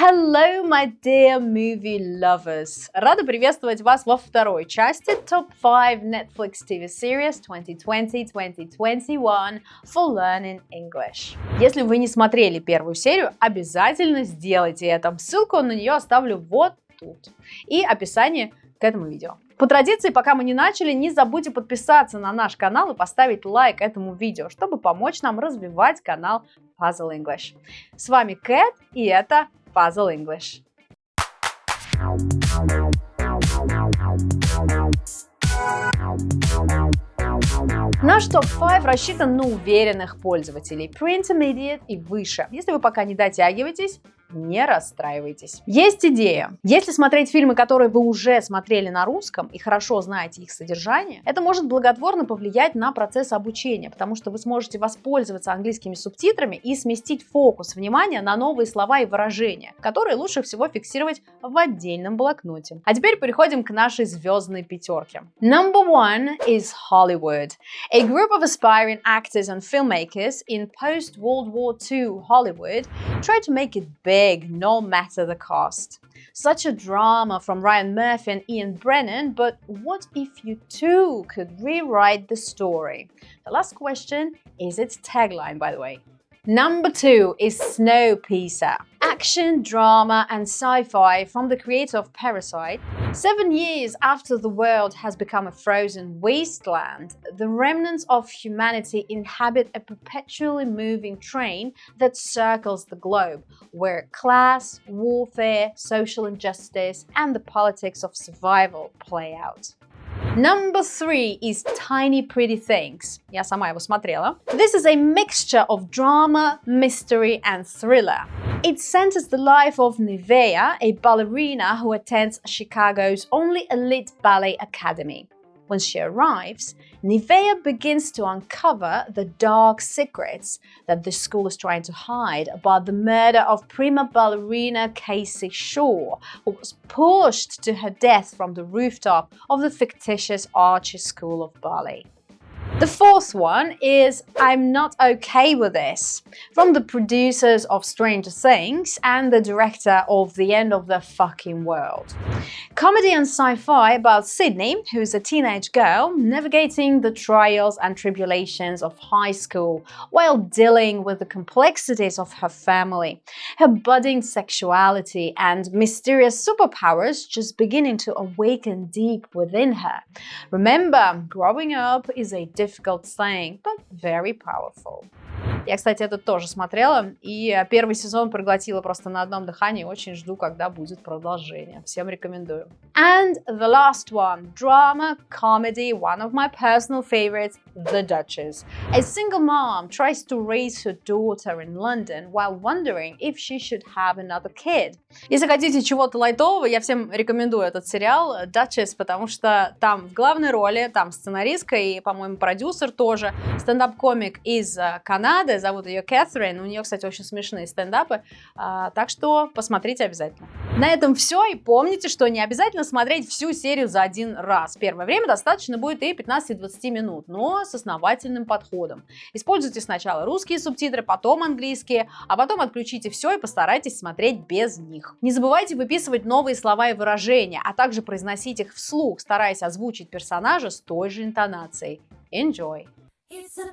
Hello, my dear movie lovers! Рада приветствовать вас во второй части Top 5 Netflix TV Series 2020-2021 for Learning English. Если вы не смотрели первую серию, обязательно сделайте это. Ссылку на нее оставлю вот тут и описание к этому видео. По традиции, пока мы не начали, не забудьте подписаться на наш канал и поставить лайк этому видео, чтобы помочь нам развивать канал Puzzle English. С вами Кэт, и это Puzzle English. Наш топ-5 рассчитан на уверенных пользователей, pre-intermediate и выше. Если вы пока не дотягиваетесь, не расстраивайтесь. Есть идея. Если смотреть фильмы, которые вы уже смотрели на русском и хорошо знаете их содержание, это может благотворно повлиять на процесс обучения, потому что вы сможете воспользоваться английскими субтитрами и сместить фокус внимания на новые слова и выражения, которые лучше всего фиксировать в отдельном блокноте. А теперь переходим к нашей звездной пятерке. Number one is Hollywood. A group of aspiring actors and filmmakers in post-World War II Hollywood try to make it big big, no matter the cost. Such a drama from Ryan Murphy and Ian Brennan, but what if you too could rewrite the story? The last question is its tagline, by the way. Number two is Snowpiercer action, drama and sci-fi from the creator of Parasite. Seven years after the world has become a frozen wasteland, the remnants of humanity inhabit a perpetually moving train that circles the globe, where class, warfare, social injustice and the politics of survival play out. Number three is Tiny Pretty Things. Я сама его смотрела. This is a mixture of drama, mystery and thriller. It centers the life of Nevea, a ballerina who attends Chicago's only elite ballet academy. When she arrives, Nivea begins to uncover the dark secrets that the school is trying to hide about the murder of prima ballerina Casey Shaw, who was pushed to her death from the rooftop of the fictitious Archie School of Ballet. The fourth one is I'm Not Okay With This, from the producers of Stranger Things and the director of The End of the Fucking World. Comedy and sci-fi about Sydney, who's a teenage girl navigating the trials and tribulations of high school while dealing with the complexities of her family, her budding sexuality and mysterious superpowers just beginning to awaken deep within her. Remember, growing up is a difficult thing, but very powerful. Я, кстати, это тоже смотрела, и первый сезон проглотила просто на одном дыхании. Очень жду, когда будет продолжение. Всем рекомендую. And the last one, drama, comedy, one of my personal favorites, The Duchess. A single mom tries to raise her daughter in London while wondering if she should have another kid. Если хотите чего-то лайтового, я всем рекомендую этот сериал Duchess, потому что там в главной роли, там сценаристка и, по-моему, продюсер тоже, стендап-комик из Канады, зовут ее Кэтрин, у нее, кстати, очень смешные стендапы, а, так что посмотрите обязательно. На этом все, и помните, что не обязательно смотреть всю серию за один раз. Первое время достаточно будет и 15-20 минут, но с основательным подходом. Используйте сначала русские субтитры, потом английские, а потом отключите все и постарайтесь смотреть без них. Не забывайте выписывать новые слова и выражения, а также произносить их вслух, стараясь озвучить персонажа с той же интонацией. Enjoy! It's a